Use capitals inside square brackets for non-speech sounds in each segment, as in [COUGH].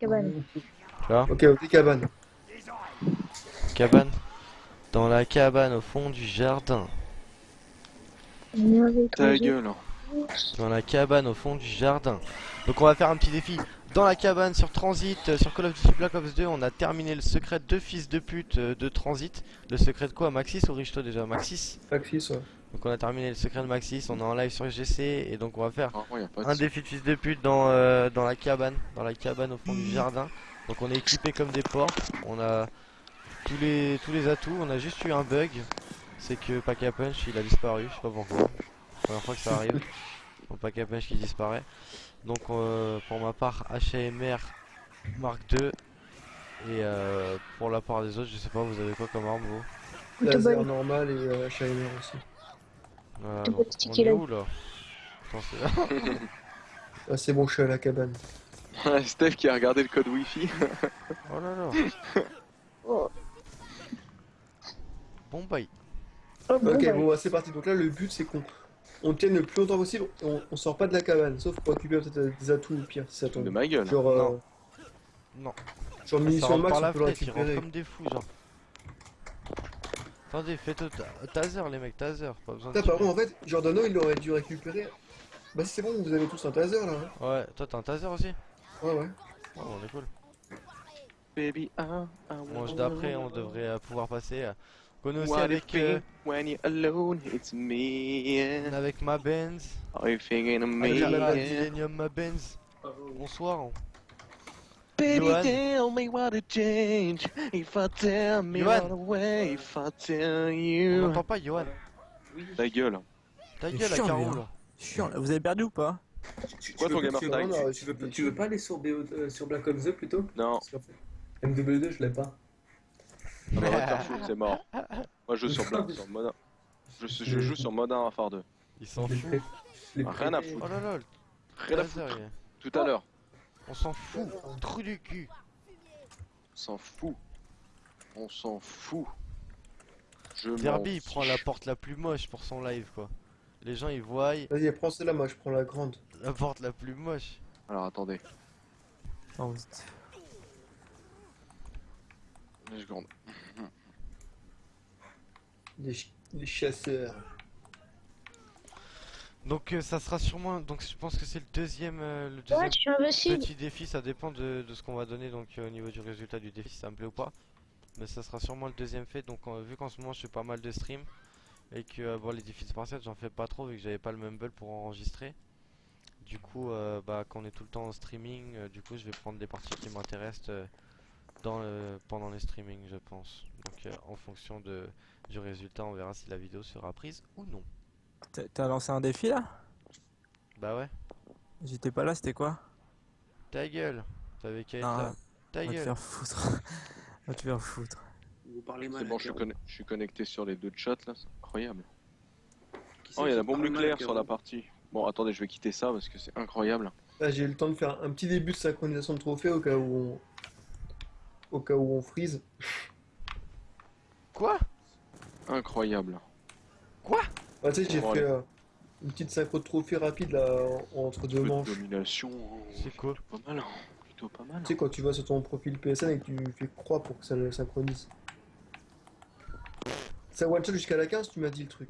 Cabane. Là, Ok, ok, cabane. cabane. Dans la cabane au fond du jardin. Ta gueule. Dans la cabane au fond du jardin. Donc on va faire un petit défi. Dans la cabane sur Transit, euh, sur Call of Duty Black Ops 2, on a terminé le secret de fils de pute euh, de Transit. Le secret de quoi Maxis ou Richto déjà? Maxis? Maxis, ouais. Donc on a terminé le secret de Maxis, on est en live sur GC et donc on va faire Vraiment, y a pas de un défi de fils de pute dans, euh, dans la cabane, dans la cabane au fond du jardin. Donc on est équipé comme des porcs, on a tous les tous les atouts, on a juste eu un bug, c'est que Pack a Punch il a disparu, je sais pas pourquoi. Première fois que ça arrive. [LAUGHS] Donc Pack a Punch qui disparaît. Donc euh, pour ma part HMR Mark II et euh, pour la part des autres, je sais pas, vous avez quoi comme arme vous? Laser normal et euh, HMR aussi. Voilà, Tout donc, petit on est kilo. où là Attends, c'est- [LAUGHS] Ah, c'est bon, je suis à la cabane. Steph qui a regardé le code wifi. [LAUGHS] Oh là là Oh. Bon bye Oh, bon, Ok, bon, bah, c'est parti. Donc là, le but, c'est qu'on on tienne le plus longtemps possible. On, on sort pas de la cabane, sauf pour récupérer peut-être des atouts au pire, si ça De tombe. ma gueule. Genre, euh, Non. Non. genre munitions max, on peut le récupérer. comme des fous, genre. Attendez, faites taser, les mecs, taser, pas besoin de par contre, en fait, Giordano, il aurait dû récupérer. Bah, c'est bon, vous avez tous un taser là. hein Ouais, toi t'as un taser aussi Ouais, ouais. Oh, on est cool. Baby, ah, ah, Manche d'après, on devrait euh, pouvoir passer. euh, On est aussi What avec, euh, when you're alone, it's me. avec ma Benz. Are you thinking of me? Avec la Benz. Bonsoir. Baby, Johan. tell me what to change. If I tell me Johan. all the way, if I tell On you. pas, Johan. Ta gueule. Ta gueule, à Caro, hein. là. Chiant, là. vous avez perdu ou pas Tu, Quoi, tu ton veux, gamer tu, tag veux- tu tu veux, tu veux pas aller sur, BO, euh, sur Black Ops 2 plutôt Non, Parce qu'en fait, MW2, je l'ai pas. on va te faire foutre, c'est mort. [LAUGHS] Moi je joue sur Black, sur Modern. Je, joue sur Modern Warfare 2. Il s'en fout. rien à foutre. Oh là là, Rien à foutre. Tout à l'heure. On s'en fout. Trou du cul. On s'en fout. On s'en fout. Je Derby, il prend la porte la plus moche pour son live, quoi. Les gens, ils voient Vas-y, prends celle-là, moi je prends la grande. la porte la plus moche. Alors attendez, Non, vous êtes- une seconde. Les, ch- les chasseurs. Donc euh, ça sera sûrement, donc je pense que c'est le deuxième, euh, le deuxième Ouais, petit défi, ça dépend de, de ce qu'on va donner donc euh, au niveau du résultat du défi, si ça me plaît ou pas. Mais ça sera sûrement le deuxième fait, donc vu qu'en ce moment je fais pas mal de stream et que bon les défis spartiates j'en fais pas trop vu que j'avais pas le mumble pour enregistrer. Du coup, bah quand on est tout le temps en streaming, du coup je vais prendre des parties qui m'intéressent dans le- pendant les streamings je pense. Donc en fonction de, du résultat on verra si la vidéo sera prise ou non. T'as- lancé un défi là? Bah ouais. J'étais pas là, c'était quoi? Ta gueule T'avais qu'à être Ah, là. Ta Va te gueule faire foutre. [LAUGHS] Va te faire foutre. Vous parlez mal. C'est bon, je suis, Caro. conne- je suis connecté sur les deux chats là, c'est incroyable. Oh, il y a la bombe nucléaire sur la partie. Bon, attendez, je vais quitter ça parce que c'est incroyable. Là, j'ai eu le temps de faire un petit début de synchronisation de trophée au cas où on. Au cas où on freeze. Quoi? Incroyable. Bah, tu sais, j'ai Bon, fait euh, une petite synchro de trophée rapide là, en- entre deux manches. domination. C'est quoi Pas mal, hein. plutôt pas mal. Tu sais, quand tu vas sur ton profil PSN et que tu fais croix pour que ça le synchronise. Ça one shot jusqu'à la 15, tu m'as dit le truc.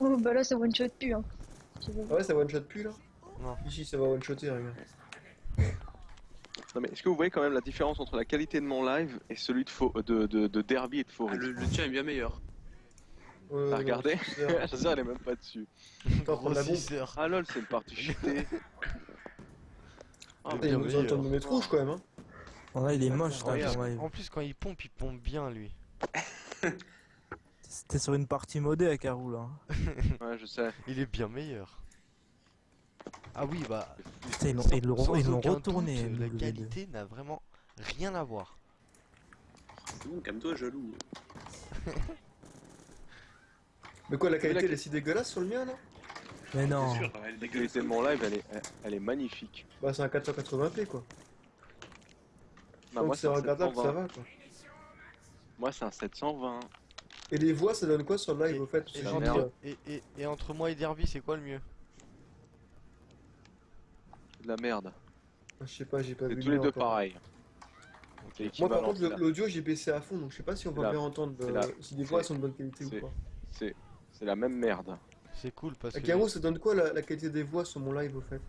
Oh, bah là, ça one shot plus. Hein. Ah ouais, ça one shot plus là Non. Ici, ça va one shotter, regarde. Non mais est-ce que vous voyez quand même la différence entre la qualité de mon live et celui de, faux, de, de, de Derby et de Ah, Forêt le, le tien est bien meilleur. Ouais, T'as ouais, regardé. La chasseur [LAUGHS] elle est même pas dessus. Grossisseur. Ah lol, c'est le parti [LAUGHS] cheaté. Ah, Putain, il nous entend de mettre rouge quand même, hein. Là, il est moche, là, Incroyable. ton live. En plus, quand il pompe, il pompe bien lui. [LAUGHS] C'était sur une partie modée à Carou là. Ouais, je sais. Il est bien meilleur. Ah oui, bah. Ils l'ont- retourné. doute, la MW2. qualité n'a vraiment rien à voir. C'est bon, calme-toi, jaloux. Mais quoi, la qualité elle est si dégueulasse sur le mien là Mais non. Sûr, elle est La dégueulasse. qualité de mon live elle est, elle, est magnifique. Bah, c'est un 480p quoi. Bah, Donc moi c'est regardable, ça 720. va quoi. Moi c'est un 720. Et les voix, ça donne quoi sur le live Et- au fait? Et entre, euh, et, et- et entre moi et Derby, c'est quoi le mieux? De la merde. Je sais pas, j'ai pas C'est vu. tous les le deux encore. pareils. Moi par contre, l'audio j'ai baissé à fond donc je sais pas si on va bien entendre euh, si les voix sont de bonne qualité ou pas. c'est c'est la même merde. C'est cool parce que. Caro, ça donne quoi la, la qualité des voix sur mon live au fait?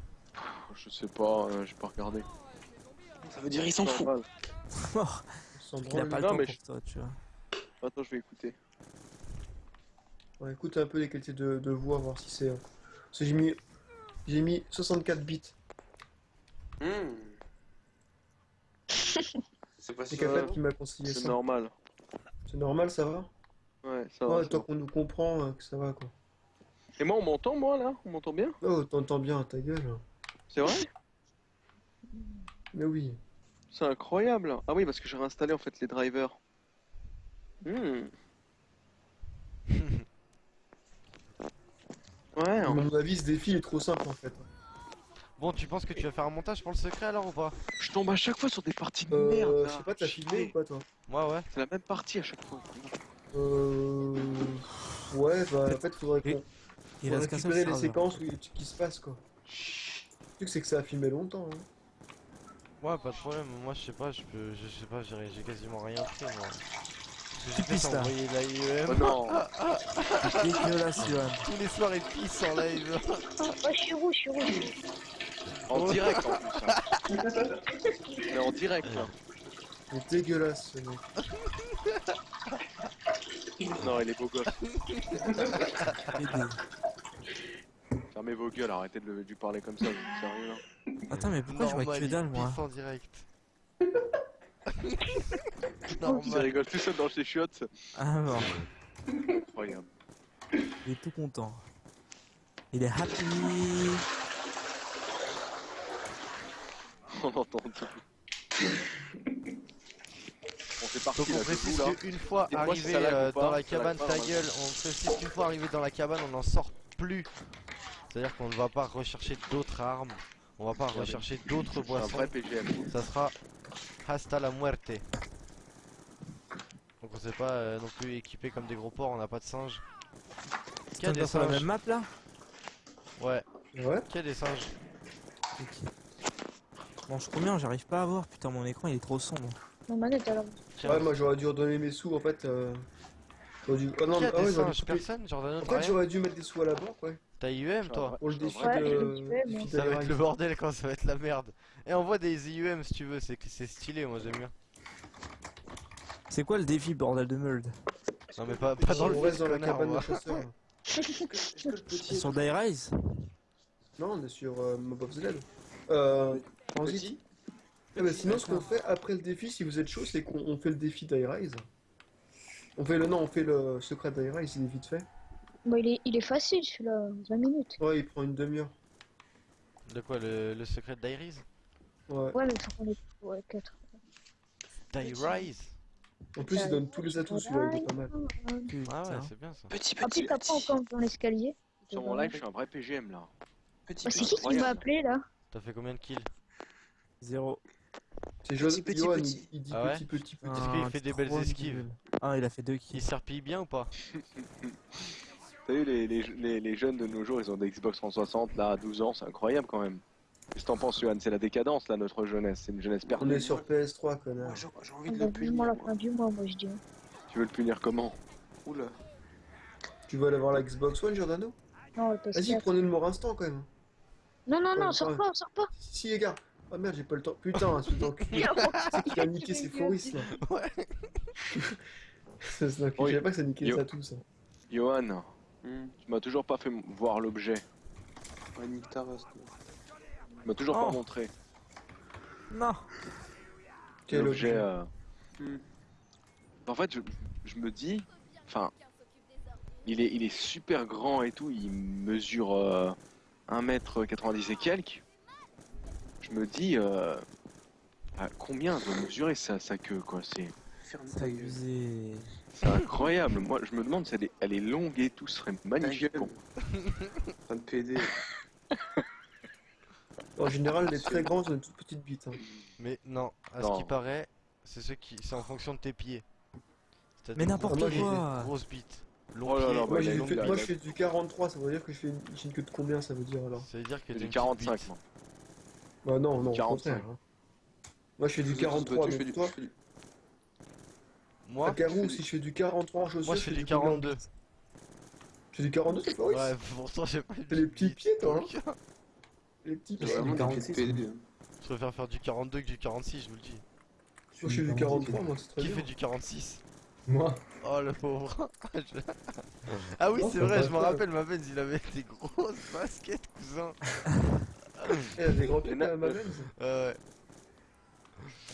Je sais pas, euh, j'ai pas regardé. Ça veut dire il s'en fout. Sans Il a pas le Non, temps mais pour je- toi, tu vois. Attends, je vais écouter. Ouais, écoute un peu les qualités de, de voix, voir si c'est. euh, Parce que j'ai mis. J'ai mis 64 bits. Hmm. [LAUGHS] C'est pas C'est ça. Capel qui m'a conseillé C'est normal. C'est normal, ça va? Ouais, ça va. Ouais, ça tant va. qu'on nous comprend, euh, que ça va quoi. Et moi, on m'entend, moi, là? On m'entend bien? Oh, t'entends bien ta gueule. C'est vrai? Mais oui. C'est incroyable. Ah oui, parce que j'ai réinstallé en fait les drivers. Hmm. [LAUGHS] Ouais, À mon avis, ce défi est trop simple en fait. Bon, tu penses que tu vas faire un montage pour le secret alors ou pas? Je tombe à chaque fois sur des parties de Euh, merde. je sais pas, t'as filmé ou pas toi? Moi, ouais. C'est la même partie à chaque fois. Euh. Ouais, bah en fait, faudrait qu'on Il seul récupérer les serveur. séquences où il- qui se passent quoi. Le truc, c'est que ça a filmé longtemps. Hein. Ouais, pas de problème. Moi, je sais pas, je peux. Je sais pas, j'ai quasiment rien fait moi. J'ai fait, pisses, c'est là. envoyer la Oh IEM. non [LAUGHS] Dégueulasse, Johan. Tous les soirs, il pisse en live. Ouais, je suis rouge, je suis rouge. En direct en plus. hein. [LAUGHS] Mais en direct là. C'est dégueulasse ce mec. [LAUGHS] Non, il est beau gosse. [LAUGHS] Fermez vos gueules, arrêtez de, le- lui parler comme ça, vous êtes sérieux là. Attends, mais pourquoi je vois Normal, que dalle, il moi pisse en direct. Ils [LAUGHS] Normal. rigolent tout seul dans ses chiottes. Ah, bon. Incroyable. Il est tout content. Il est happy. [LAUGHS] On entend tout. Donc on là, précise qu'une fois arrivé euh, pas, dans la cabane, ta gueule, on précise qu'une fois arrivé dans la cabane, on n'en sort plus. C'est-à-dire qu'on ne va pas rechercher d'autres armes, on va pas rechercher d'autres un boissons, vrai PGM. ça sera hasta la muerte. Donc on s'est pas euh, non plus équipé comme des gros porcs, on n'a pas de singes. C'est Qu'il y a des sur la singes. même map là? Ouais, Ouais. qu'il y a des singes? Ok. Mange combien? J'arrive pas à voir. Putain, mon écran il est trop sombre. Ma manette alors. Tiens, Ouais, moi j'aurais dû redonner mes sous en fait. Euh... J'aurais dû. Ah non, mais ah ouais, j'aurais dû Personne En fait, j'aurais dû mettre des sous à la banque, ouais. T'as IUM toi Pour le C'est un défi vrai- Ouais, de. défi Ça va être le bordel quand ça va être la merde. Et envoie des IUM si tu veux, c'est c'est stylé, moi j'aime bien. C'est quoi le défi, bordel de merde Non mais pas, pas dans le reste dans la cabane de. Sur Die Rise Non, on est sur euh, Mob of the Dead. Euh. Transit. Petit Eh ben, sinon, ce qu'on fait après le défi, si vous êtes chaud, c'est qu'on on fait le défi d'Irise. On fait le non, on fait le secret d'Irise, il est vite fait. Bon, il est, il est facile celui-là, 20 minutes. Ouais, il prend une demi-heure. De quoi, le, le secret d'Iris Ouais. Ouais, mais faut qu'on ouais, 4. D'Irise En plus, il donne tous les atouts, celui-là, il est pas mal. Putain. Ah ouais, c'est bien ça. Petit, petit, t'as pas encore dans l'escalier. Sur mon live, je suis un vrai PGM là. petit, Bah, c'est petit. qui qui m'a appelé là? T'as fait combien de kills? Zéro. C'est Jo- Petit, petit, Johan, petit. il, il dit Ah ouais petit, petit, petit. Est-ce qu'il Ah, fait des belles esquives Ah, il a fait deux Il kills. serpille bien ou pas [LAUGHS] T'as vu, les, les, les, les jeunes de nos jours, ils ont des Xbox 360 là à 12 ans, c'est incroyable quand même. Qu'est-ce que t'en penses, Johan? C'est la décadence là, notre jeunesse. C'est une jeunesse On perdue. est sur PS3, Moi, connard. J'ai j'ai envie On de le punir. la moi. fin du mois, moi je dis. Tu veux le punir comment? Oula. Tu veux aller voir la Xbox One, Giordano? Non, le PS4. Vas-y, prenez le mort instant quand même. Non, non, non, sors pas, sors pas. Si, les gars. Ah merde, j'ai pas le temps. Putain, [LAUGHS] d'enculé. C'est qui a niqué ses fourris là. Ouais. D'enculé. Je savais pas que ça niquait Yo. ça tout ça. Johan, Hmm. tu m'as toujours pas fait voir l'objet. Ouais, nique ta race, toi. Tu m'as toujours Oh. pas montré Non Quel objet euh, Hmm. En fait, je, je me dis, enfin, il est, il est super grand et tout, il mesure euh, 1m90 et quelques. Je me dis, euh, à combien doit mesurer sa, sa queue, quoi C'est incroyable. Moi, je me demande si elle est, elle est longue et tout, serait magnifique. En train de PD. En général, les très grands ont une toute petite bite. hein. Mais non, à Non. ce qui paraît, c'est ce qui, c'est en fonction de tes pieds. Mais n'importe quoi grosses bites. Long Oh là pied, là, Moi, fait- je fais du 43, ça veut dire que je fais une, j'ai une queue de combien ça veut dire alors? Ça veut dire que du une 45 petite moi. Bah non, non, au 45. contraire. hein. Moi je fais du Je fais 43, je fais mais du- toi, je fais du- Moi, à Carou, je fais si je fais du 43 en chaussures, moi je fais du 42. Tu fais du 42, c'est pas oui Ouais, pourtant j'ai pas T'as les petits pieds, toi, hein. Les petits pieds. pieds 46, de PD. hein. Je préfère faire du 42 que du 46, je vous le dis. Moi je fais du 43, moi c'est très Qui bien. fait du 46 Moi. Oh le pauvre Je- [LAUGHS] Ah oui c'est vrai, je me rappelle ma Benz, il avait des grosses baskets cousin [LAUGHS] Eh, des grands pieds Et na- à ma. [LAUGHS] Ouais ouais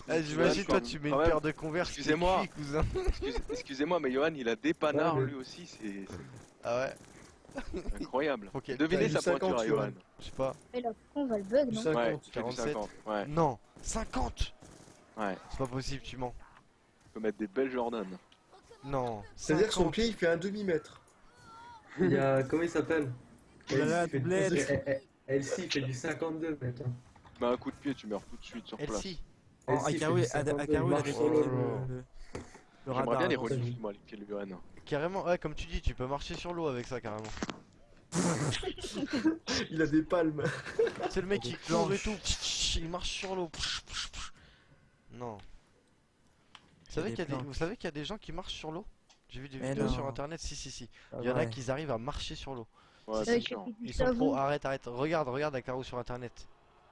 Eh, J'imagine toi tu mets une paire de converse Excusez-moi. cousin Excuse- Excusez-moi, mais Johan, il a des panards mais- lui aussi, c'est Ah ouais incroyable. Ok, Devinez sa eu 50, pointure à Johan. Je sais pas Et là, pourquoi on va le bug, non 50. Ouais, tu fais du 47. 50. Ouais, Non 50 ouais. C'est pas possible tu mens Tu peux mettre des belles Jordan. Non C'est-à-dire que son 50. pied il fait un demi-mètre. Il y a. Comment il s'appelle? Il a la Elsie fait du- doublette. Eh, eh, eh, Elsie fait du 52 maintenant. Bah un coup de pied, tu meurs tout de suite sur place. Elsie Oh, Akaru, fait du Ada- 52, Akaru, il avait le, le, le J'aimerais radar bien les moi, Johan. Carrément, ouais comme tu dis, tu peux marcher sur l'eau avec ça carrément [LAUGHS] Il a des palmes. C'est le mec qui court et tout, il marche sur l'eau. Non. Vous savez qu'il y, a des- planches. vous savez qu'il y a des gens qui marchent sur l'eau? J'ai vu des Mais vidéos non. sur internet, si si si. Ah Il y en a ouais. qui arrivent à marcher sur l'eau. Ouais, C'est avec du Ils sont pro, arrête, arrête. Regarde, regarde Akaru sur internet.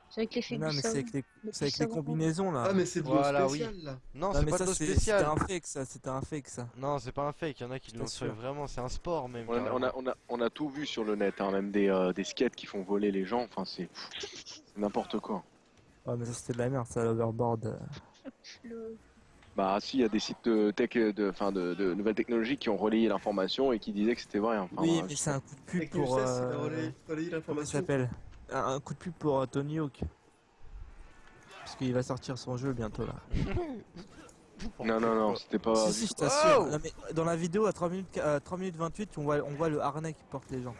C'est avec l'effet Non, mais c'est avec les, avec combinaisons là. Ah mais c'est de l'eau Voilà, oui. spéciale là. Non, Non, c'est pas ça de l'eau c'est- c'était spéciale. un fake ça, c'était un fake ça. Non, c'est pas un fake. Il y en a qui l'ont fait vraiment. C'est un sport même. On a, on, a, on, a, on a tout vu sur le net, hein, même des, euh, des skates qui font voler les gens, enfin c'est [LAUGHS] c'est n'importe quoi. Ouais, mais ça c'était de la merde, ça, l'overboard. euh. Le- Bah si, il y a des sites de tech, de, enfin, de, de nouvelles technologies qui ont relayé l'information et qui disaient que c'était vrai. hein. Enfin, oui, mais c'est un coup de pub pour. euh, l'information. s'appelle? Un, coup de pub pour euh, Tony Hawk. Parce qu'il va sortir son jeu bientôt là. Non, non, non, c'était pas... si, si, je t'assure. Mais dans la vidéo à 3 minutes, à 3 minutes 28, on voit, on voit le harnais qui porte les gens.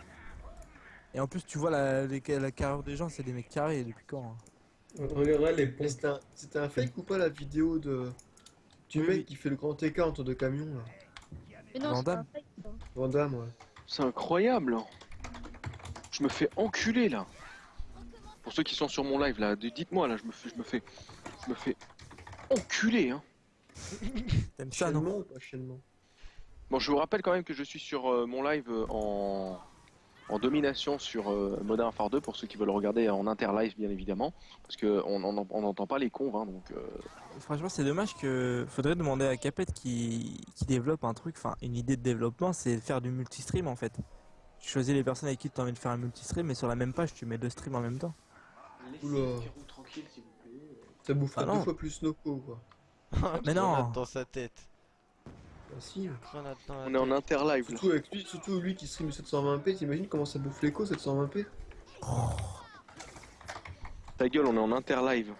Et en plus, tu vois la, les- la carrure des gens, c'est des mecs carrés depuis quand hein? Les un, c'était un fake ou pas la vidéo de du Oui, mec oui. qui fait le grand écart entre deux camions là Mais non, Van c'est pas un Damme. fake, ça. Van Damme, ouais. C'est incroyable. hein. Je me fais enculer là. Pour ceux qui sont sur mon live là, dites-moi là, je me fais, je me fais, je me fais enculer. Hein. [LAUGHS] T'aimes ça, non? Bon, je vous rappelle quand même que je suis sur euh, mon live euh, en, en domination sur euh, Modern Warfare 2 pour ceux qui veulent regarder en interlive bien évidemment, parce que on on- on n'entend pas les cons, hein, donc. euh, Franchement, c'est dommage que. Faudrait demander à Capet qui, qui développe un truc, enfin, une idée de développement, c'est de faire du multistream en fait. Tu choisis les personnes avec qui tu as envie de faire un multistream, mais sur la même page, tu mets deux streams en même temps. Oula. tranquille s'il vous plaît. Ça boufferait Ah deux fois plus Noco quoi. [LAUGHS] Mais non. Grenade dans sa tête. Bah la on est en interlive là. Surtout avec lui, surtout lui qui stream 720p, t'imagines comment ça bouffe l'écho 720p Ta gueule, on est en interlive.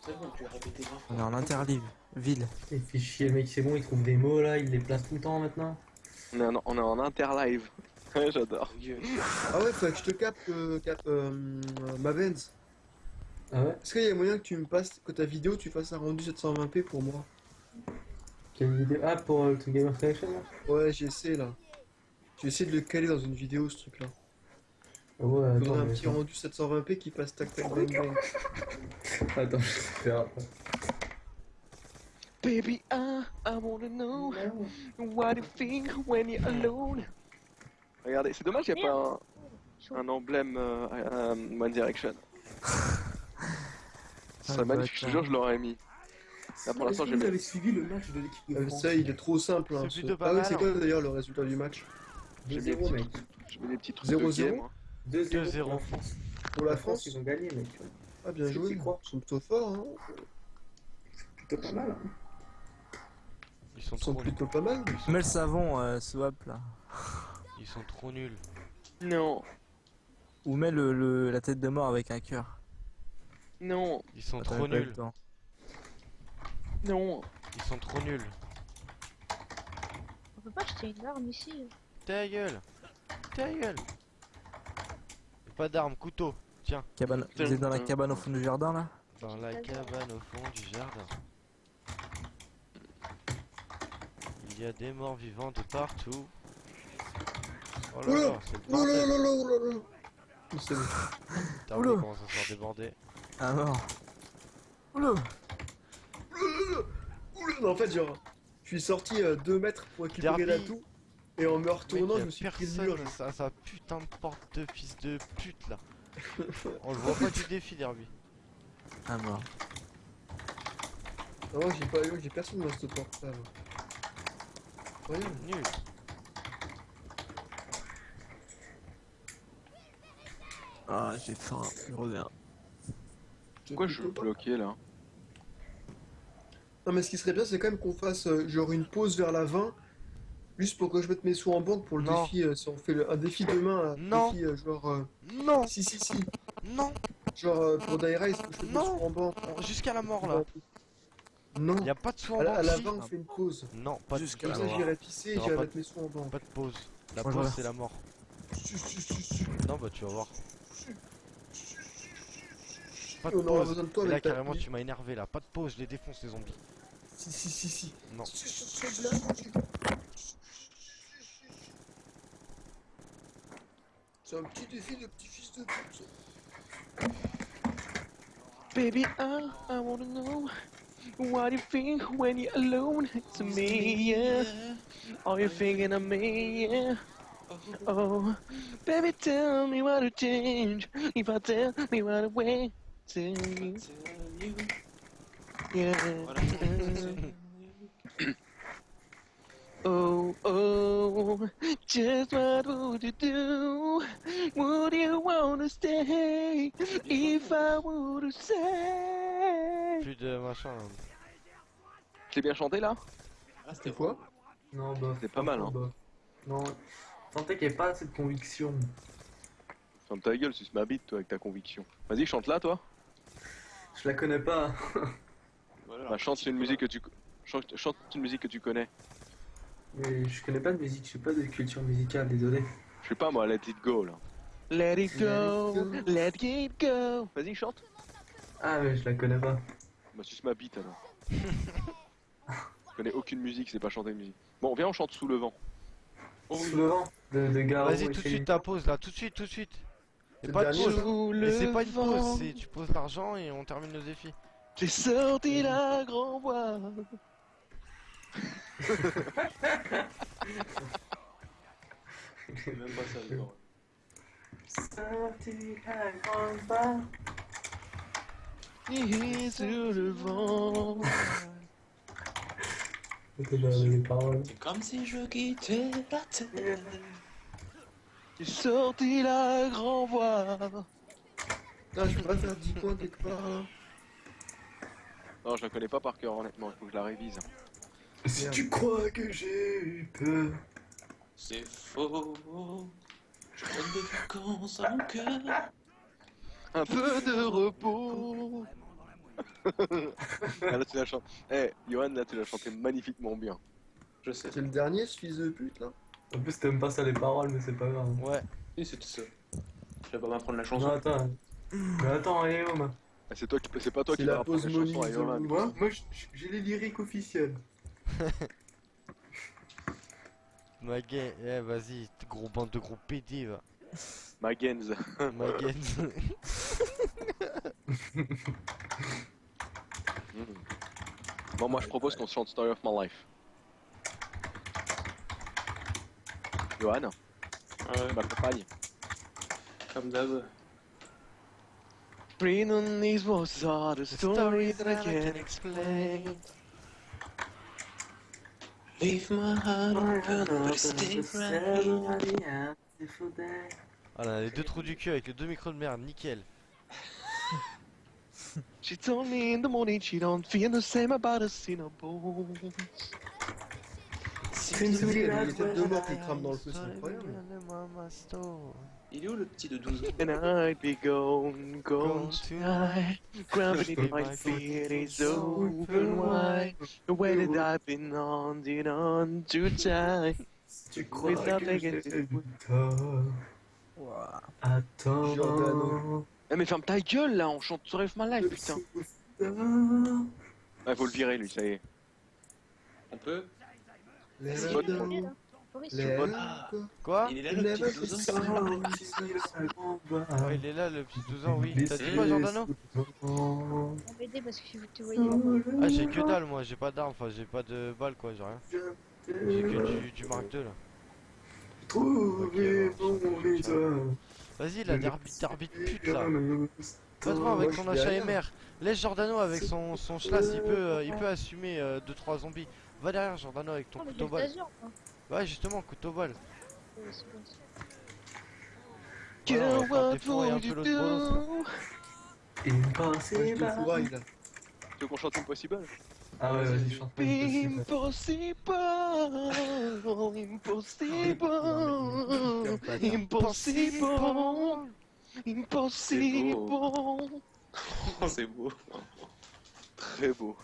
C'est bon, tu vas répéter vingt On est en interlive, ville. Il fait chier, le mec, c'est bon, il trouve des mots là, il les place tout le temps maintenant. On est en, on est en interlive. [LAUGHS] Ouais, j'adore. Gueule. Ah ouais, faudrait que je te capte, euh, capte euh, euh, ma Benz. Ah ouais? Est-ce qu'il y a moyen que tu me passes, que ta vidéo tu fasses un rendu 720p pour moi? Quelle vidéo Ah, pour euh, le truc Gamer Connection là Ouais, j'essaie là. J'ai essayé de le caler dans une vidéo ce truc là. Ah Ouais, Faudrait attends, un mais petit rendu 720p qui passe tac tac bang bang. [LAUGHS] attends, je vais faire après. Baby, I, I wanna know what you think when you're alone? Regardez, c'est dommage, il n'y a pas un, un emblème euh, euh, One Direction. [LAUGHS] Ce serait Ah, magnifique, je te jure, je l'aurais mis. Là, pour l'instant, j'ai vous avez suivi le match de l'équipe de Ah, France ça, il est trop simple. Hein, C'est ce- Ah ouais, c'est hein. quoi d'ailleurs le résultat du match J'ai mis, 2-0 des mec. j'ai mis des petits trucs 0-0? de game. hein. 2-0 2-0. pour la France. Pour la France ils ont gagné mec. Ah, bien joué. Ils sont plutôt forts. Hein. Plutôt pas mal. Hein. Ils sont Ils sont trop nuls. plutôt pas mal. Mets le savon, euh, swap là. Ils sont trop nuls. Non, Ou mets le, le- la tête de mort avec un cœur. non, Ils sont Ah, trop nuls. Non. Ils sont trop nuls. On peut pas acheter une arme ici. Ta gueule. Ta gueule. Pas d'armes, couteau. Tiens, Cabane... Vous êtes dans la cabane au fond du jardin là? Dans la cabane au fond du jardin. Il y a des morts vivants de partout. Oh là là, c'est le là bordel. là là là là là. C'est bon. T'as Oula. vu comment ça se faire déborder Ah mort. Oula. En fait, genre, je suis sorti 2 mètres pour récupérer Derby. l'atout. Et en me retournant, je me a suis pris le mur. à sa putain de porte de fils de pute là. On le voit pas du défi Derby. Ah mort. Ah ouais, j'ai pas eu, j'ai personne dans cette porte là. Incroyable. Nul. Ah j'ai faim, je reviens. Pourquoi je suis bloqué là Non, mais ce qui serait bien, c'est quand même qu'on fasse euh, genre une pause vers la 20. Juste pour que je mette mes sous en banque pour le Non. défi. euh, si on fait le- un défi demain, un Non. défi euh, genre. euh, Non, Si, si, si. non, Genre euh, pour Rise, faut que je mette mes Non. sous en banque. on- jusqu'à la mort là. Non. Y a pas de sous en À la, à la banque, 20, si. on fait une pause. Non, pas de Jusqu'à Comme la ça, j'irai pisser et Non, j'irai pas mettre mes sous en banque. Pas de pause. La Moi, je pause c'est la mort. Si, si, si, si. Non bah tu vas voir. Pas de On pause. besoin de toi Et là carrément tu m'as énervé là. Pas de pause, je les défonce les zombies. Si, si, si, si. Non. C'est un petit défi de petit fils de pute. ça. Baby, I, I wanna know what you think when you're alone to me, yeah. Are you thinking of me, yeah? Oh, baby, tell me what to change. If I tell me what to wait to you, yeah. Oh, oh, just what would you do? Would you wanna stay? If I were to say? Plus de machin. Je l'ai bien chanté là? Ah, C'était quoi? Non, bof. C'est pas mal, hein. Non, sentais qu'il n'y avait pas assez de conviction. Ferme ta gueule, suce ma bite toi avec ta conviction. Vas-y, chante là toi. Je la connais pas. [LAUGHS] Bah, chante une musique que tu chante, chante une musique que tu connais. Mais je connais pas de musique, je suis pas de culture musicale, désolé. Je sais pas moi, let it go là. Let it go, Let it go. Vas-y, chante. Ah, mais je la connais pas. Bah, suce ma bite alors. Je connais aucune musique, c'est pas chanter une musique. Bon, viens, on chante sous le vent. Sous le vent de, de Garo Vas-y tout de suite ta pause là, tout de suite, tout de suite. C'est pas c'est le pas une vent, pause, c'est tu poses l'argent et on termine le défi. j'ai sorti la grand voix. C'est même pas ça, le. Sorti à grande barre. Et sur le vent. C'est comme si je quittais la terre. J'ai sorti la grand voix. Ah, je peux pas faire 10 points quelque part là. Non, je la connais pas par cœur, honnêtement, il faut que je la révise. Si tu crois que j'ai eu peur. C'est faux. Je donne des vacances à mon cœur. Un peu de repos. ah, [LAUGHS] là, tu l'as chanté. Eh, Johan, là, tu l'as chanté magnifiquement bien. Je sais. C'est le dernier ce fils de pute là En plus, t'aimes pas ça les paroles, mais c'est pas grave. Ouais. Oui, c'est tout ça. Je vais pas m'apprendre la Non, chanson. attends. Mais attends, Guillaume. Ah, c'est toi qui, c'est pas toi qui la vas apprendre pause les chansons à Monique Johan. de- Moi, moi j'ai les lyriques officielles. [LAUGHS] Ma gay, eh vas-y, gros bande de gros PD va. Magenz. Ma gay. [LAUGHS] [LAUGHS] Mm. Bon, moi, je propose qu'on se chante Story of My Life. Johan, Ouais, tu m'accompagnes. comme d'hab. Bring these words are the stories that I can't explain. Leave my heart open. Voilà, les deux trous du cul avec les deux micros de merde, nickel. She told me in the morning she don't feel the same about us in il y a des têtes de mort qui crament dans le feu, c'est incroyable. Il est où le petit de 12 ans And I'd be gone, gone Gone tonight. [LAUGHS] Gravity in my feet is open wide. The way that I've been on. Tu crois que j'ai tort. Ouah. Attends. Eh mais ferme ta gueule là, on chante of My Life putain. Ah faut le virer lui, ça y est. On peut Vois. Ah. Quoi Il est là le petit 12 ans Ouais, il est là le petit 12 ans, oui. T'as dit quoi, Jordano On parce que te. Ah, j'ai que dalle, moi, j'ai pas d'armes, enfin, j'ai pas de balles, quoi, j'ai rien. J'ai que du, du Mark II là. Mon. Vas-y, là, d'arbitre pute là. Moi, Va te voir avec rien. HMR. Laisse Jordano avec son, son schlass, il peut, euh, il peut assumer 2-3 zombies. Va derrière Jordano avec ton Oh, couteau moi. Ouais, justement, couteau. Ouais, Voilà, fourraille, là. Tu veux qu'on chante Impossible? Ah ouais, vas-y, chante. Impossible, impossible, impossible, impossible. Oh, [LAUGHS] c'est beau. Très beau.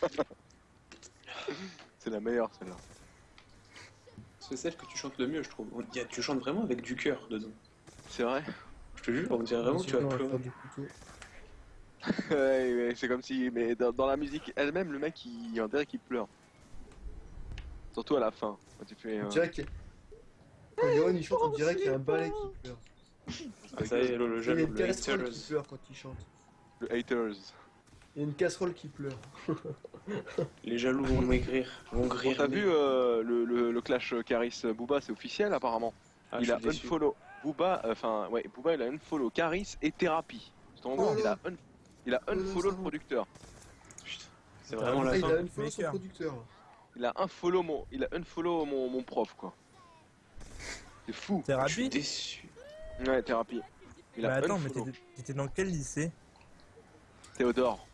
[LAUGHS] C'est la meilleure celle-là. C'est celle que tu chantes le mieux, je trouve. On- y a- Tu chantes vraiment avec du cœur dedans. C'est vrai Je te jure, on dirait vraiment que tu vas pleurer. [LAUGHS] Ouais, ouais, c'est comme si, mais dans, dans la musique elle-même, le mec il on dirait qu'il pleure. Surtout à la fin, quand tu fais. On euh, dirait qu'il y a- Quand Yoann il chante, on dirait qu'il y a un balai qui pleure. Ah, ça y est, le, le Il y a jaloux, une le casserole haters. qui pleure quand il chante. le haters. Il y a une casserole qui pleure. [LAUGHS] Les jaloux vont maigrir, vont grir. t'as vu euh, le, le, le clash Caris Booba, c'est officiel apparemment. Ah, il a unfollow Booba, euh, enfin ouais, Booba il a unfollow Caris et Thérapie. Oh il a, un, il a Oh unfollow le producteur. Putain, C'est vraiment Ah, la il fin. a une follow son Maker. producteur. Il a unfollow mon, il a unfollow mon, mon prof quoi. C'est fou. Je suis Thérapie déçu. Ouais, Thérapie. Il Bah a attends, mais unfollow. t'étais dans quel lycée? Théodore.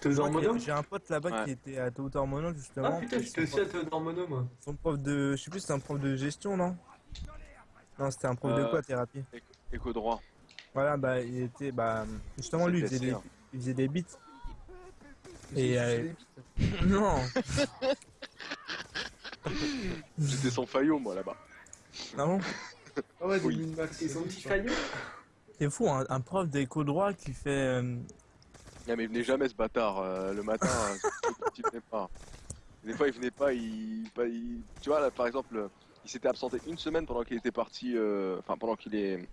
Théodore J'ai un pote là-bas Ouais. qui était à Théodore Monod Ah justement. putain, j'étais aussi à Théodore Monod, moi. Son prof de. Je sais plus, c'était un prof de gestion, non? Non, c'était un prof de Euh, quoi, thérapie? Éco droit. Voilà, bah il était. Bah. Justement, lui, il faisait, des, hein. il faisait des beats. Et, euh, des [LAUGHS] [LAUGHS] non J'étais son faillot moi là-bas. Ah bon? Ah ouais, des Oui. min-max. Et son petit faillot C'est fou, un, un prof d'éco droit qui fait. euh, Mais il venait jamais ce bâtard euh, le matin. euh, il venait pas. Des fois il venait pas, il, pas, il- tu vois là par exemple, euh, il s'était absenté une semaine pendant qu'il était parti, euh, enfin pendant qu'il est,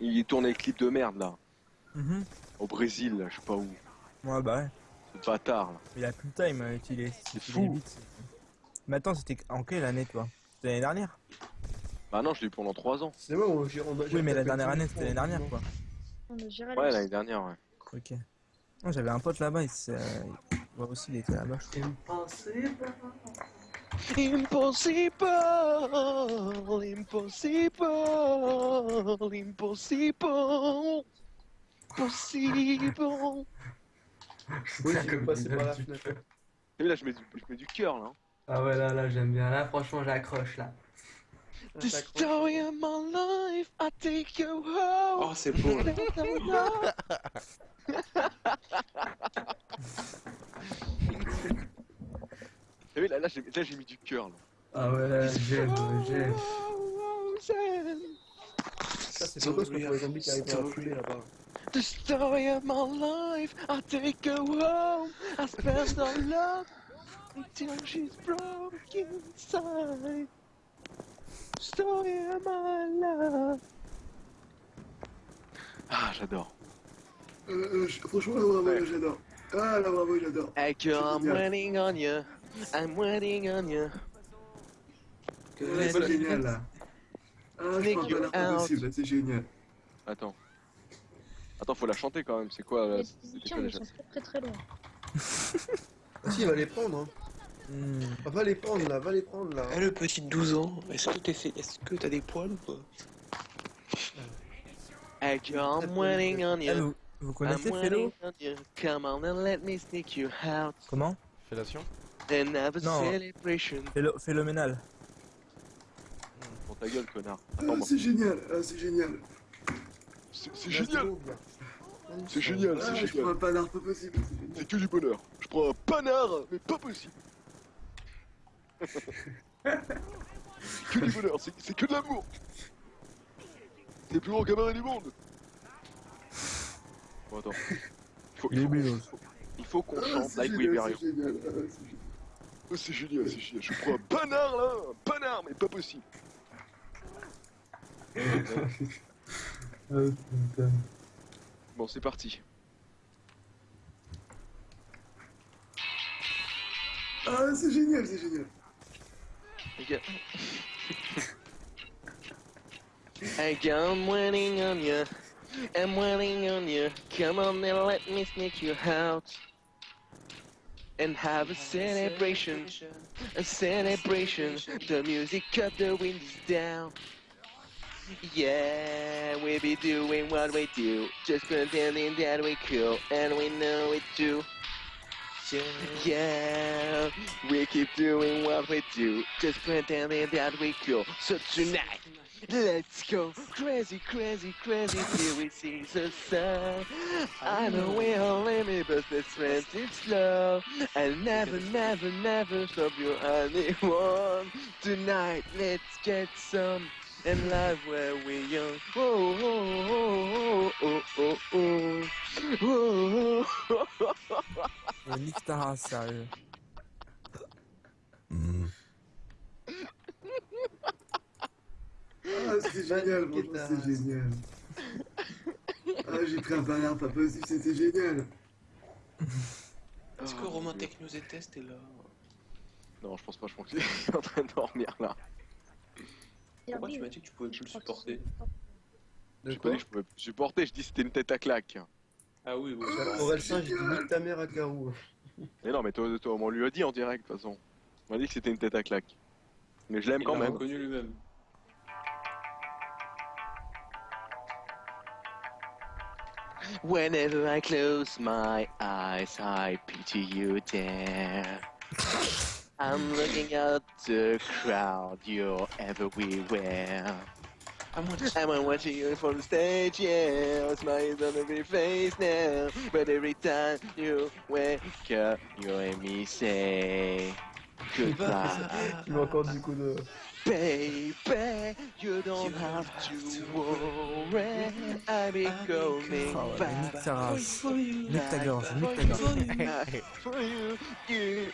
il tournait le clip de merde là, mhm. au Brésil, là, je sais pas où, Ouais, bah ouais. ce bâtard là. Il a plus le time euh, qu'il est. C'est fou. Mais attends, c'était en quelle année toi? C'était l'année dernière? Bah non, je l'ai eu pendant 3 ans. C'est moi, on, j'ai- on a- j'ai Oui, mais la dernière année, c'était l'année dernière quoi. On a géré Ouais, la l'année dernière, ouais. Ok. Moi j'avais un pote là-bas, il, s'est- euh, moi aussi il était là-bas. Impossible. Impossible, impossible, impossible, possible. Oui, tu peux passer par la [LAUGHS] fenêtre. Et là, je mets du, je mets du cœur là. hein. Ah ouais, là, là, j'aime bien. Là, franchement, j'accroche, là. The story of my life, I take you home. Oh, c'est beau. là. T'as vu, là, là, j'ai là, j'ai mis du cœur là. Ah ouais, là, j'aime, j'aime. Ça, c'est pas parce qu'on voit les zombies qui arrivent la fumée là-bas. The story of my life, I take her home. I spend our love until she's broken inside. Story of my love. Ah, j'adore. Euh, franchement, bravo, Ouais. j'adore. Ah là, bravo, j'adore. Hey girl, I'm waiting on you. I'm waiting on you. c'est génial là. Ah, je Sneak crois you pas l'air out. possible, là, c'est génial. Attends. Attends, faut la chanter quand même. C'est quoi là? Les déjà? sont très très très loin. [LAUGHS] Si, va les prendre, hein. Hmm. Ah, va les prendre là, va les prendre là. Eh, le petit de 12 ans, est-ce que t'es fait... Est-ce que t'as des poils ou pas? Girl, I'm waiting on Ah, you. vous, connaissez waiting Fellow? on you. Come on and let me sneak you out Comment? Fellation? And have a Non. celebration. Phélo- Phénoménal. Pour ta gueule, connard. Ah, c'est génial, ah, c'est génial. C'est génial. C'est génial, Ah, c'est je génial. prends un panard pas possible. c'est génial. C'est que du bonheur. Je prends un panard, mais pas possible. [LAUGHS] que du bonheur, c'est c'est que de l'amour. C'est le plus grand cabaret du monde. Bon, attends. Il faut, qu'on- bélos. il faut qu'on Ah, chante c'est Like c'est génial, ah, c'est génial. Oh, c'est génial, c'est génial. Je prends un panard là, un panard, mais pas possible. [LAUGHS] Putain. Bon, c'est parti. Ah, c'est génial, c'est génial. Ok. I'm waiting on you. I'm waiting on you. Come on and let me sneak you out. And have a celebration. A celebration. The music of the wind is down. Yeah, we be doing what we do. Just pretending that we cool. And we know it too. Yeah, we keep doing what we do, just pretending that we cool. So tonight, let's go crazy, crazy, crazy till we see the sun. I know we all limit, but let's friends it's slow. I'll never, never, never stop you anyone. Tonight, let's get some. And live where we're young. Oh, oh, oh, oh, oh, oh, oh, oh. oh, oh, oh. Euh, nique ta race, sérieux. Ah, c'est génial, franchement, c'est génial. Ah, j'ai pris un panard, pas possible, c'était génial. Est-ce que Romain Techno Test est là Non, je pense pas, je pense qu'il est [LAUGHS] en train de dormir là. Pourquoi tu m'as dit que tu pouvais plus le supporter J'ai pas dit que je pouvais plus supporter, je dis que c'était une tête à claque. Ah oui, oui. Aurel Saint, j'ai dit nique ta mère à Carou. Mais non, mais toi, toi, on lui a dit en direct de toute façon. On m'a dit que c'était une tête à claque. Mais je l'aime Il quand même. reconnu lui-même. Whenever I close my eyes, I picture you there. I'm looking at the crowd, you're everywhere. I'm watching. I'm watching you from the stage, yeah. A smile on every face now. But every time you wake up, you hear me say goodbye. Tu m'as encore du coup de. Baby, you don't You have don't to have to worry. I'll be I'll be coming Oh, ouais, mais back. nique ta race. For you, Nique ta gorge, nique ta for gorge. you, back for you. you.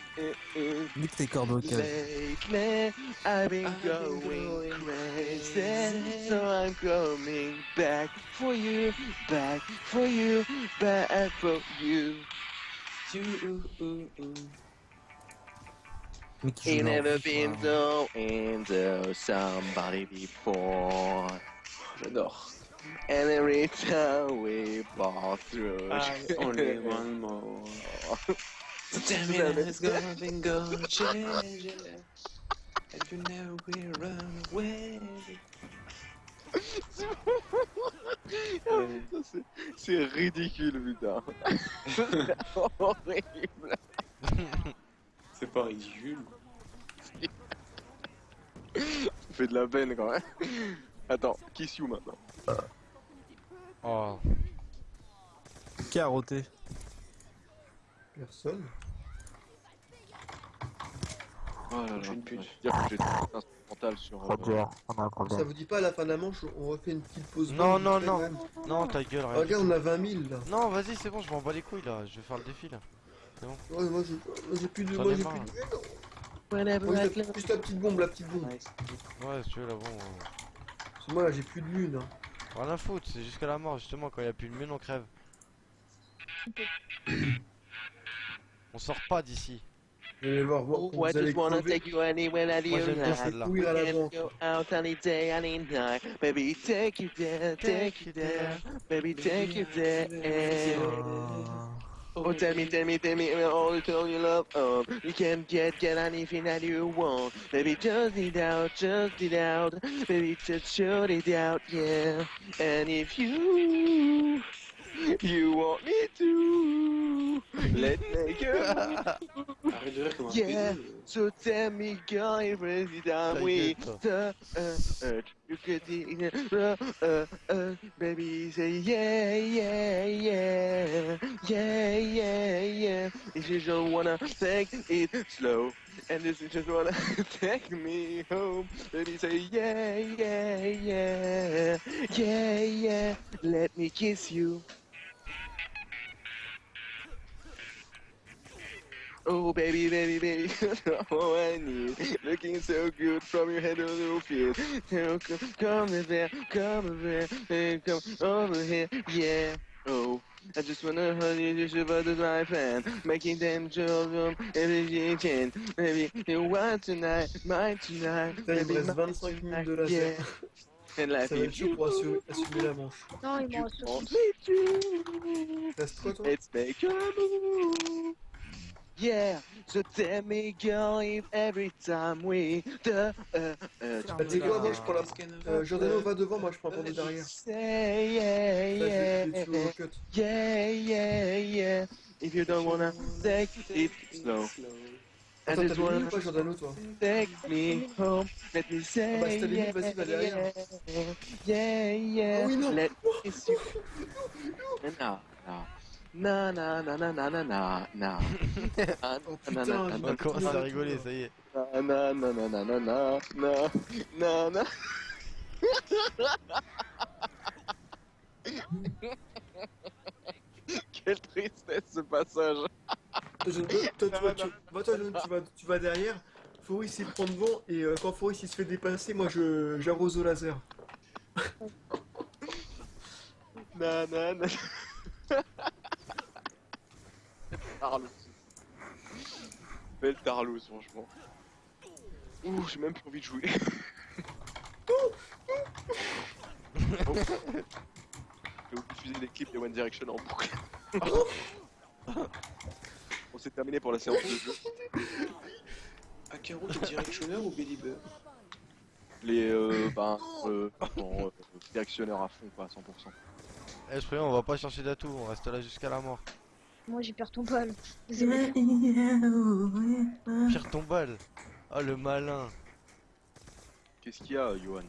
Nique tes cordes vocales. Lately, I've been I've been going going crazy, crazy. so I'm coming back for you, back for you, back for you. you, ooh, ooh, ooh. Ain't never been so into somebody before, J'adore. and every time we pass through, I [LAUGHS] only one more. So tell me that it's gonna be good, yeah, yeah. And you know we run away. C'est ridicule, putain. [LAUGHS] [LAUGHS] Horrible. C'est pas ridicule. [LAUGHS] Ça fait de la peine quand même. Attends, Kiss You maintenant. Oh, Qui a roté Personne. Oh là Je suis une pute. Dire que j'ai un instrumental sur. euh, Ça vous dit pas à la fin de la manche, on refait une petite pause Non, non, non. non, ta gueule, Ah, rien. Regarde, on a 20 000 là. Non, vas-y, c'est bon, je m'en bats les couilles là. Je vais faire le défi là. Ouais, moi j'ai moi, j'ai plus de. J'en Moi ai j'ai plus de. Moi, juste la petite bombe, la petite bombe. Ouais, si tu veux, là, bon. euh, Parce que moi là j'ai plus de lune. hein. Rien à foutre, c'est jusqu'à la mort, justement. Quand il y a plus de lune, on crève. [COUGHS] On sort pas d'ici. Vous allez voir, voir vous allez. Courir à la banque. go out any day, any night. Baby, take you there, take you there. Baby, take you there. Oh, tell me, tell me, tell me all the time you love. Um, you can get, get anything that you want. Baby, just it out, just it out. Baby, just shoot it out, yeah. And if you, you want me to, let me go. Arrête de rire comme un Yeah. So tell me, girl, every time Ta we gueule, touch, uh, uh, you get it, uh, uh, baby, say yeah, yeah, yeah, yeah, yeah, yeah. If you just wanna take it slow, and this is just wanna [LAUGHS] take me home, baby, say yeah, yeah, yeah, yeah, yeah. Let me kiss you. Oh baby, baby, baby, [LAUGHS] oh I need. Looking so good from your head to your feet. So come, come there, come over here, come over here, yeah. Oh, I just wanna hold you, just about to my fan. Making them children every you can. Maybe you want tonight, mine tonight. Putain, il me baby, reste 25 minutes tonight, de laser. yeah. And life Ça va être is chaud pour assumer, assumer la manche. Non, il m'en reste Reste quoi toi Let's make a move. Yeah, so tell me, girl, if every time we the uh, uh, tu sais quoi, moi je prends la. Euh, Giordano va devant, moi je prends pendant derrière. say yeah, yeah, cut. yeah, yeah, yeah. If you don't wanna take it slow, Attends, t'as minutes ou pas, Giordano, toi take me home. Let me say Ah bah, si t'as yeah, vas-y, va derrière. yeah, yeah. Ah oui, non. Let [LAUGHS] me kiss you. Na na na na na na na na na. Oh Na, na, putain, On à la rigoler, ça y est. na na na na na na na na na na. Quelle tristesse ce passage. Toi, je- toi, toi, tu, bah, toi, tu vas, tu vas derrière. Foris il prend devant et euh, quand Foris il se fait dépasser, moi je j'arrose au laser. Na na na. Tarlouse. Belle tarlouse, franchement. Ouh, j'ai même plus envie de jouer. Oh. Je vais vous diffuser les clips de One Direction en boucle. [LAUGHS] On s'est terminé pour la séance de jeu. Akaro, t'es directionneur ou Belieber Les euh, ben, euh, bon, euh, directionneurs à fond, quoi, à 100%. Eh, je préviens, on va pas chercher d'atout, on reste là jusqu'à la mort. Moi, j'ai perdu ton bal. Désolé. Pire ton balle. Ah, le malin. Qu'est-ce qu'il y a, Johan?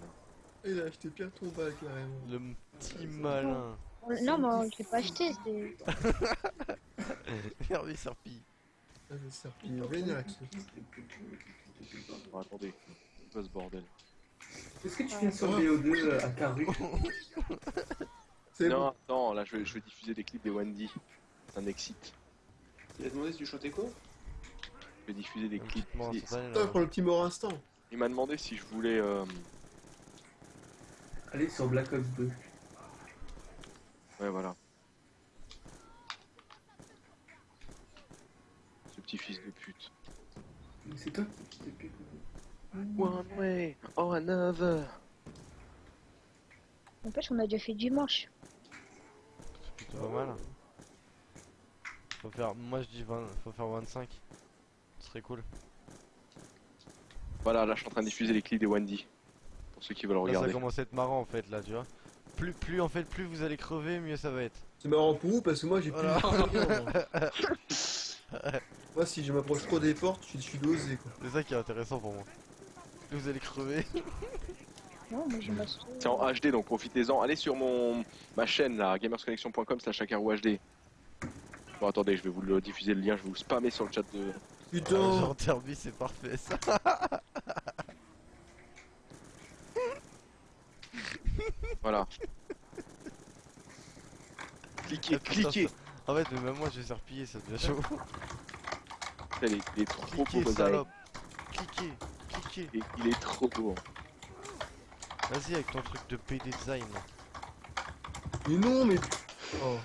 Il a acheté Pierre ton balle carrément. Le petit malin. Non, mais je l'ai pas acheté. c'était- Hervé Serpi. Ah, vénère avec ça. Bon, attendez, c'est quoi ce bordel Est-ce que tu viens sur BO2 à Caru [LAUGHS] C'est Non, bon. attends, là je vais, je vais diffuser des clips des Wendy. Ça m'excite. Il a demandé si tu chantais quoi? Je vais diffuser des clips. Toi, prends le petit mort instant. Il m'a demandé si je voulais. euh, Allez sur Black Ops 2. Ouais, voilà. Ce petit fils de pute. C'est toi qui t'es plus. One way or another. N'empêche, on a déjà fait dimanche. C'est plutôt pas mal. Faut faire, moi je dis 20, faut faire 25. Ce serait cool. Voilà, là je suis en train de diffuser les clips des Wendy. Pour ceux qui veulent Là, ça regarder. commence à être marrant en fait, là, tu vois. Plus, plus en fait, plus vous allez crever, mieux ça va être. C'est marrant pour vous parce que moi j'ai plus de moi. [LAUGHS] Moi, si je m'approche trop des portes, je suis, dosé quoi. C'est ça qui est intéressant pour moi. Plus vous allez crever. [LAUGHS] Non, C'est en HD donc profitez-en. Allez sur mon ma chaîne là, gamersconnection.com slash HD. Bon attendez, je vais vous le diffuser le lien, je vais vous spammer sur le chat de. Putain, Genre Derby, c'est parfait ça. [LAUGHS] Voilà. cliquez, cliquez. En fait, même moi je vais serpiller, ça devient chaud. Putain, Il est, il est trop beau, Cliquez, salope. Cliquez, cliquez. Il, il est trop beau. Vas-y avec ton truc de PD design. là. mais non, mais. Oh.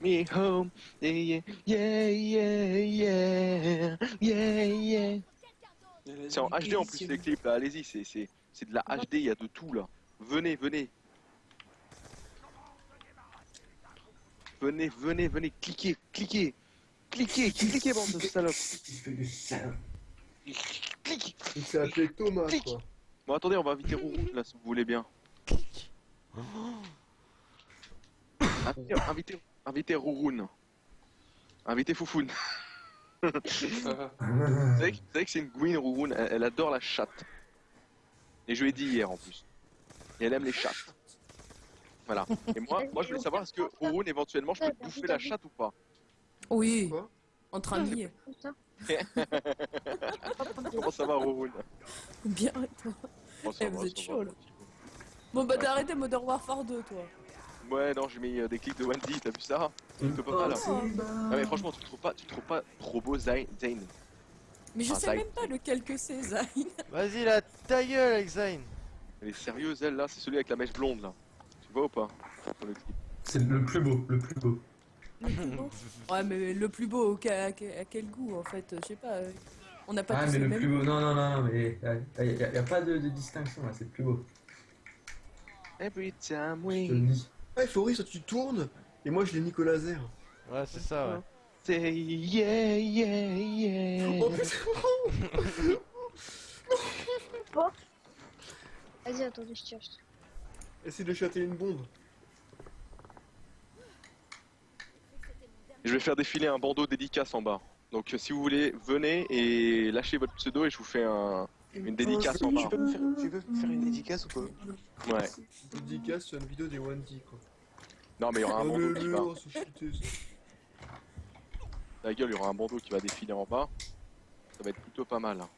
Me home, yeah, yeah, yeah, yeah, yeah, yeah. C'est en HD en plus les clips là, allez-y, c'est c'est c'est de la HD, il y a de tout là. Venez, venez. Venez, venez, venez, cliquez, cliquez. Cliquez, cliquez bande de salopes. Clique. Il s'est appelé Thomas Clique. quoi. Bon attendez, on va inviter Rourou là si vous voulez bien. Clique. Invitez, invitez, invitez Rouroun. Invitez Foufoun. [LAUGHS] Vous savez, que- vous savez que c'est une Gwyn Rouroun, elle, elle adore la chatte. Et je lui ai dit hier en plus. Et elle aime les chattes. Voilà. Et moi, moi je voulais savoir est-ce que Rouroun éventuellement je peux te bouffer la chatte ou pas? Oui, Quoi? Entre amis. Comme ça. Comment ça va Rouroun? Bien, et toi? Bon, Eh, va, vous êtes chaud, là. Bon, bah t'as arrêté Modern Warfare 2, toi. Ouais, non, j'ai mis euh, des clics de Wendy, t'as vu ça? C'est pas mal. Ah, mais franchement, tu trouves pas, tu trouves pas trop beau, Zayn Zayn? Mais je Ah, sais même pas lequel que c'est, Zayn. [LAUGHS] Vas-y là, ta gueule avec Zayn. Elle est sérieuse, elle là, c'est celui avec la mèche blonde là. Tu vois ou pas? C'est le plus beau, le plus beau. Le plus beau. Ouais, mais le plus beau, à, à quel goût en fait Je sais pas. euh, On n'a pas Ah, tous mais le plus beau, non, non, non, non, mais il n'y a, y a pas de, de distinction là, c'est le plus beau. Every time Je we te le dis. Ouais, Fabrice, toi tu tournes, et moi je l'ai nique au laser. Ouais, c'est ça, ouais. say yeah, yeah, yeah. Oh, c'est bon Vas-y, attendez, je tire. Essaye de châter une bombe. Je vais faire défiler un bandeau dédicace en bas. Donc si vous voulez, venez et lâchez votre pseudo et je vous fais un... une dédicace en bas. Tu peux me faire, tu peux me faire une dédicace ou pas Ouais. Dédicace sur une vidéo des Wendy quoi. Non mais il y aura un Oh, bandeau qui va... La gueule, il y aura un bandeau qui va défiler en bas. Ça va être plutôt pas mal. hein.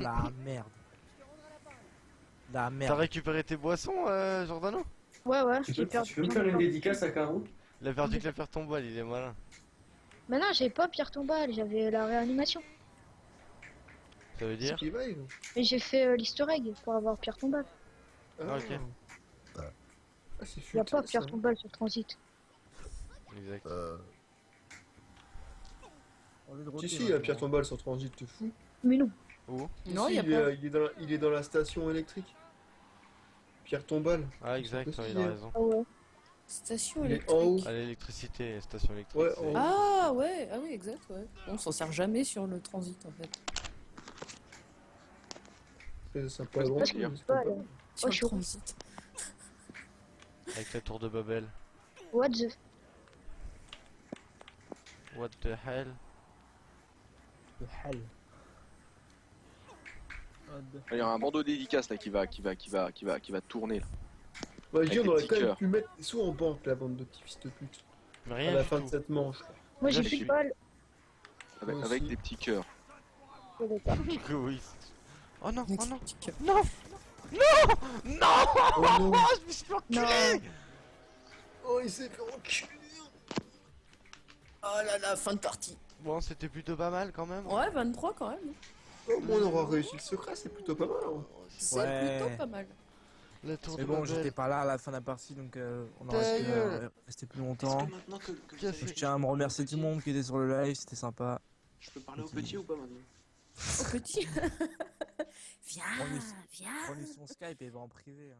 La merde. La T'as merde. récupéré tes boissons, euh, Jordano Ouais, ouais, Tu peux, perdu. tu peux me faire une dédicace à Caro Il a perdu que la faire tomber, il est malin. Mais non, j'avais pas Pierre Tombal, j'avais la réanimation. Ça veut dire Et j'ai fait euh, l'easter egg pour avoir Pierre Tombal. Ah, ok. Ah, c'est Il y a futé, pas Pierre. Tombal sur Transit. Exact. Si, si, il y a Pierre Tombal sur Transit, te fous. Mais non. Où? Non, Si, il y a il, pas. est, il, est dans la, il est dans la station électrique. Pierre Tombal. Ah, exact, C'est ouais, il a raison. Ah ouais. Station Il est électrique. en haut. Ah, l'électricité, station électrique. Ouais, c'est-. Ah ouais, ah oui, exact, ouais. On s'en sert jamais sur le transit en fait. C'est sympa. Ouais, bon, parce que pas peux mal. Sur je le transit. Avec la tour de Babel. What the. What the hell? Le hell. Il y aura un bandeau dédicace là qui va, qui va, qui va, qui va, qui va tourner là. Bah, je dis, on des aurait quand même pu mettre des sous en banque, la bande de petits fils de pute. Mais À rien la fin tout. de cette manche. Moi j'ai Là, plus de balles. Avec, avec des petits cœurs. Oui. [LAUGHS] Oh non, oh non, non Non Non Oh non Je me suis fait enculer Non. Oh, il s'est fait enculer Oh là là, fin de partie. Bon, c'était plutôt pas mal quand même. Ouais, 23 quand même. Au moins, on aura réussi le secret, c'est plutôt pas mal. hein. C'est Ouais. plutôt pas mal. La tour Mais de bon, Babel. j'étais pas là à la fin de la partie donc euh, on Ta aurait gueule. euh, rester plus Est-ce longtemps. que maintenant que, que vous Qu'est-ce savez- Je tiens à me remercier tout le monde qui était sur le live, c'était sympa. Je peux parler au petit ou pas maintenant? Au petit. [LAUGHS] [LAUGHS] viens, Prenez- viens. Prenez son Skype et va en privé. hein.